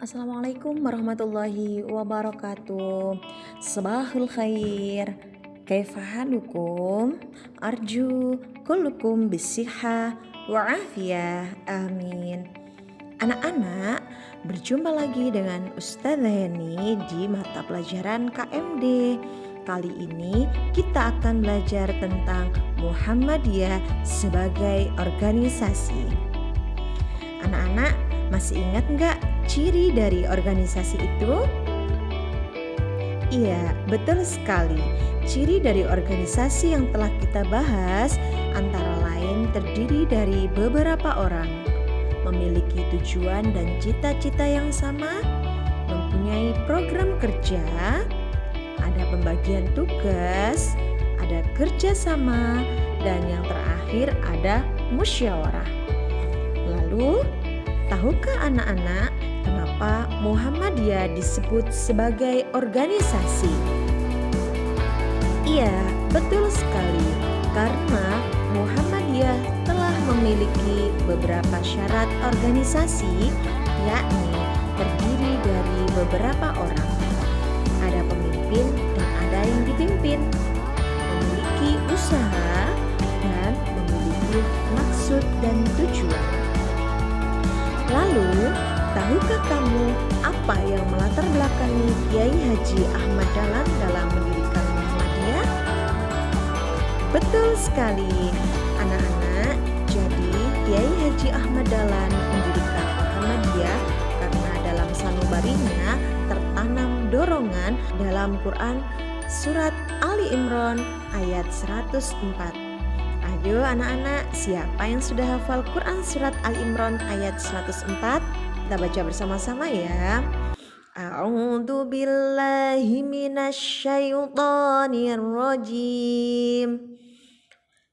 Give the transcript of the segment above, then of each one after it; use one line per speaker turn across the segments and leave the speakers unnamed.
Assalamualaikum warahmatullahi wabarakatuh. Sabahul khair. Kaifahalukum Arju kullukum bisiha wa'afiyah Amin. Anak-anak berjumpa lagi dengan Ustazah Heni di mata pelajaran KMD Kali ini kita akan belajar tentang Muhammadiyah sebagai organisasi. Anak-anak masih ingat nggak ciri dari organisasi itu? Iya, betul sekali. Ciri dari organisasi yang telah kita bahas antara lain terdiri dari beberapa orang, memiliki tujuan dan cita-cita yang sama, mempunyai program kerja, ada pembagian tugas, ada kerjasama, dan yang terakhir ada musyawarah. Lalu, tahukah anak-anak Kenapa Muhammadiyah disebut sebagai organisasi? Iya, betul sekali. Karena Muhammadiyah telah memiliki beberapa syarat organisasi, yakni terdiri dari beberapa orang. Ada pemimpin dan ada yang dipimpin, memiliki usaha dan memiliki maksud dan tujuan. Lalu, Tahukah kamu apa yang melatar belakangi Kiai Haji Ahmad Dahlan dalam mendirikan Muhammadiyah? Betul sekali, anak-anak. Jadi, Kiai Haji Ahmad Dahlan mendirikan Muhammadiyah karena dalam sanubarinya tertanam dorongan dalam Quran surat Ali Imran ayat 104. Ayo anak-anak, siapa yang sudah hafal Quran surat Ali Imran ayat 104? Kita baca bersama-sama ya. A'udzu billahi minasyaitonir rajim.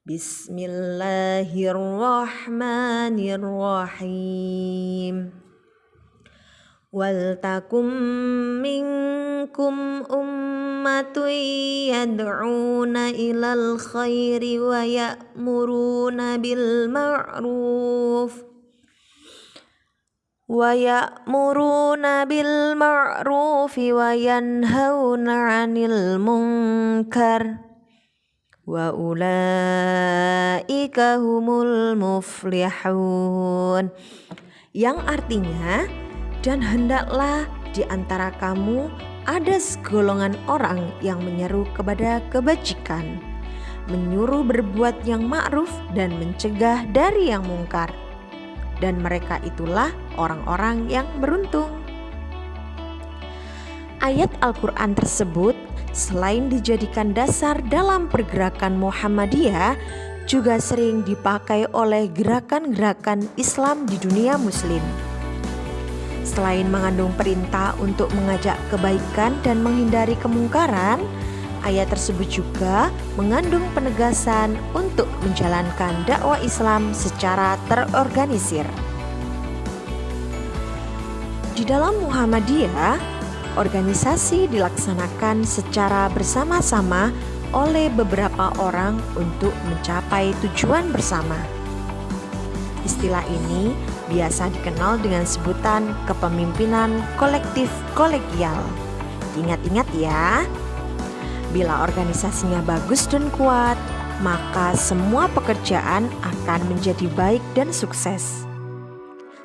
Bismillahirrahmanirrahim. Wal takum minkum ummatun yad'una ilal khairi wa ya'muruna bil ma'ruf ويأمرون بالمعروف وينهون عن المنكر وأولئك هم المفلحون yang artinya dan hendaklah di antara kamu ada segolongan orang yang menyeru kepada kebajikan menyuruh berbuat yang ma'ruf dan mencegah dari yang mungkar dan mereka itulah orang-orang yang beruntung. Ayat Al-Quran tersebut selain dijadikan dasar dalam pergerakan Muhammadiyah, juga sering dipakai oleh gerakan-gerakan Islam di dunia Muslim. Selain mengandung perintah untuk mengajak kebaikan dan menghindari kemungkaran, Ayat tersebut juga mengandung penegasan untuk menjalankan dakwah Islam secara terorganisir. Di dalam Muhammadiyah, organisasi dilaksanakan secara bersama-sama oleh beberapa orang untuk mencapai tujuan bersama. Istilah ini biasa dikenal dengan sebutan kepemimpinan kolektif kolegial. Ingat-ingat ya, Bila organisasinya bagus dan kuat, maka semua pekerjaan akan menjadi baik dan sukses.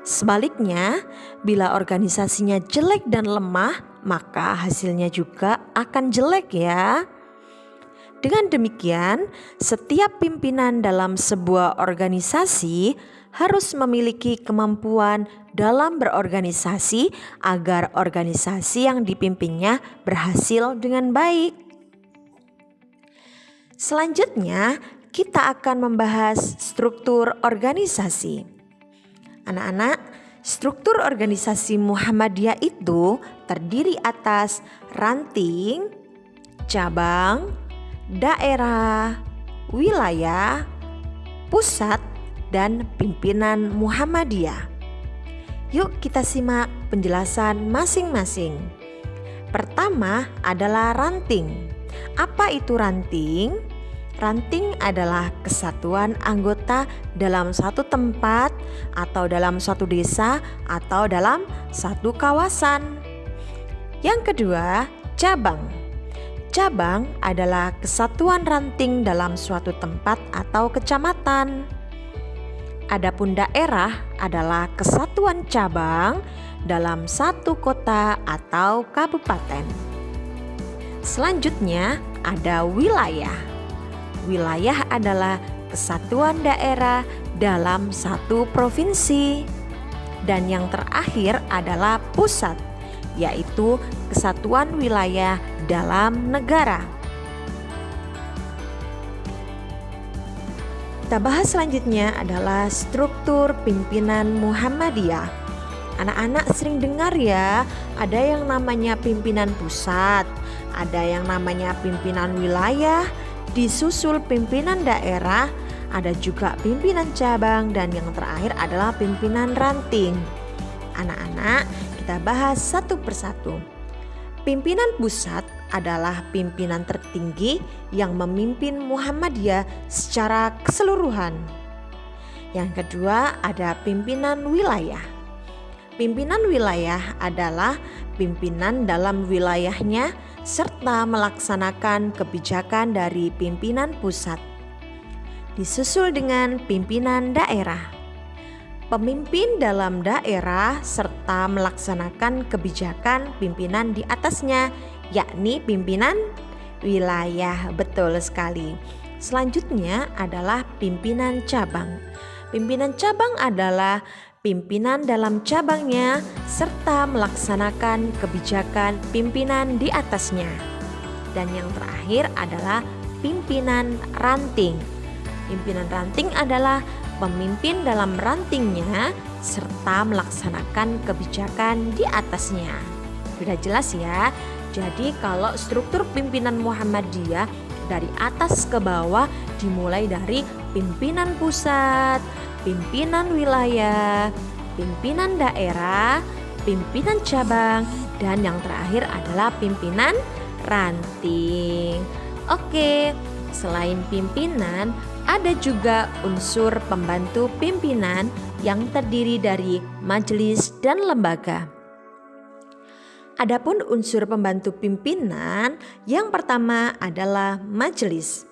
Sebaliknya, bila organisasinya jelek dan lemah, maka hasilnya juga akan jelek, ya. Dengan demikian, setiap pimpinan dalam sebuah organisasi harus memiliki kemampuan dalam berorganisasi agar organisasi yang dipimpinnya berhasil dengan baik. Selanjutnya, kita akan membahas struktur organisasi. Anak-anak, struktur organisasi Muhammadiyah itu terdiri atas ranting, cabang, daerah, wilayah, pusat, dan pimpinan Muhammadiyah. Yuk kita simak penjelasan masing-masing. Pertama adalah ranting. Apa itu ranting? Ranting adalah kesatuan anggota dalam satu tempat atau dalam suatu desa atau dalam satu kawasan. Yang kedua, cabang. Cabang adalah kesatuan ranting dalam suatu tempat atau kecamatan. Adapun daerah adalah kesatuan cabang dalam satu kota atau kabupaten. Selanjutnya ada wilayah. Wilayah adalah kesatuan daerah dalam satu provinsi. Dan yang terakhir adalah pusat, yaitu kesatuan wilayah dalam negara. Kita bahas selanjutnya adalah struktur pimpinan Muhammadiyah. Anak-anak sering dengar ya, ada yang namanya pimpinan pusat, ada yang namanya pimpinan wilayah, disusul pimpinan daerah, ada juga pimpinan cabang dan yang terakhir adalah pimpinan ranting. Anak-anak, kita bahas satu persatu. Pimpinan pusat adalah pimpinan tertinggi yang memimpin Muhammadiyah secara keseluruhan. Yang kedua, ada pimpinan wilayah. Pimpinan wilayah adalah pimpinan dalam wilayahnya serta melaksanakan kebijakan dari pimpinan pusat. Disusul dengan pimpinan daerah. Pemimpin dalam daerah serta melaksanakan kebijakan pimpinan di atasnya, yakni pimpinan wilayah. Betul sekali. Selanjutnya adalah pimpinan cabang. Pimpinan cabang adalah pimpinan dalam cabangnya, serta melaksanakan kebijakan pimpinan di atasnya. Dan yang terakhir adalah pimpinan ranting. Pimpinan ranting adalah pemimpin dalam rantingnya serta melaksanakan kebijakan di atasnya. Sudah jelas ya? Jadi kalau struktur pimpinan Muhammadiyah dari atas ke bawah dimulai dari pimpinan pusat, pimpinan wilayah, pimpinan daerah, pimpinan cabang, dan yang terakhir adalah pimpinan ranting. Oke, selain pimpinan, ada juga unsur pembantu pimpinan yang terdiri dari majelis dan lembaga. Adapun unsur pembantu pimpinan, yang pertama adalah majelis.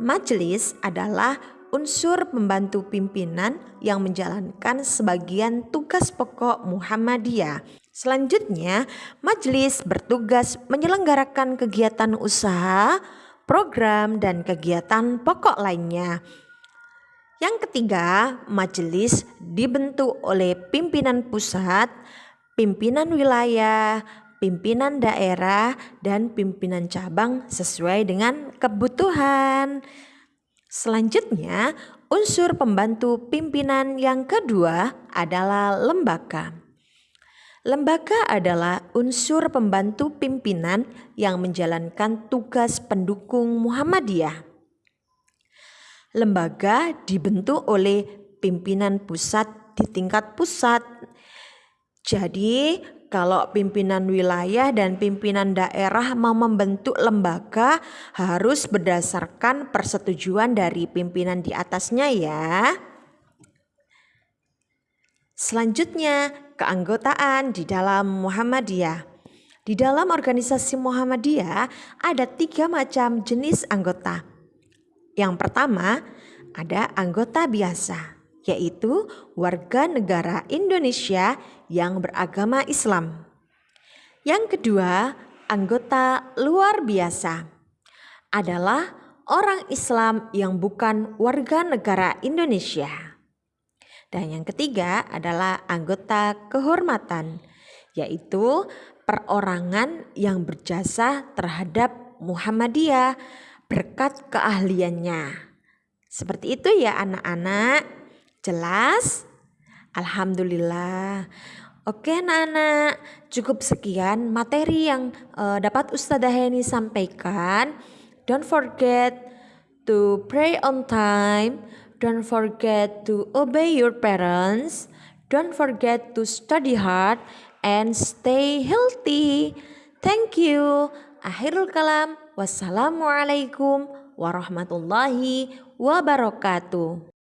Majelis adalah unsur pembantu pimpinan yang menjalankan sebagian tugas pokok Muhammadiyah. Selanjutnya, majelis bertugas menyelenggarakan kegiatan usaha, program, dan kegiatan pokok lainnya. Yang ketiga, majelis dibentuk oleh pimpinan pusat, pimpinan wilayah, pimpinan daerah, dan pimpinan cabang sesuai dengan kebutuhan. Selanjutnya, unsur pembantu pimpinan yang kedua adalah lembaga. Lembaga adalah unsur pembantu pimpinan yang menjalankan tugas pendukung Muhammadiyah. Lembaga dibentuk oleh pimpinan pusat di tingkat pusat. Jadi, kalau pimpinan wilayah dan pimpinan daerah mau membentuk lembaga harus berdasarkan persetujuan dari pimpinan di atasnya ya. Selanjutnya, keanggotaan di dalam Muhammadiyah. Di dalam organisasi Muhammadiyah ada tiga macam jenis anggota. Yang pertama, ada anggota biasa yaitu warga negara Indonesia yang beragama Islam. Yang kedua, anggota luar biasa adalah orang Islam yang bukan warga negara Indonesia. Dan yang ketiga adalah anggota kehormatan, yaitu perorangan yang berjasa terhadap Muhammadiyah berkat keahliannya. Seperti itu ya anak-anak. Jelas? Alhamdulillah. Oke anak-anak, cukup sekian materi yang uh, dapat Ustazah Heni sampaikan. Don't forget to pray on time. Don't forget to obey your parents. Don't forget to study hard and stay healthy. Thank you. Akhirul kalam. Wassalamualaikum warahmatullahi wabarakatuh.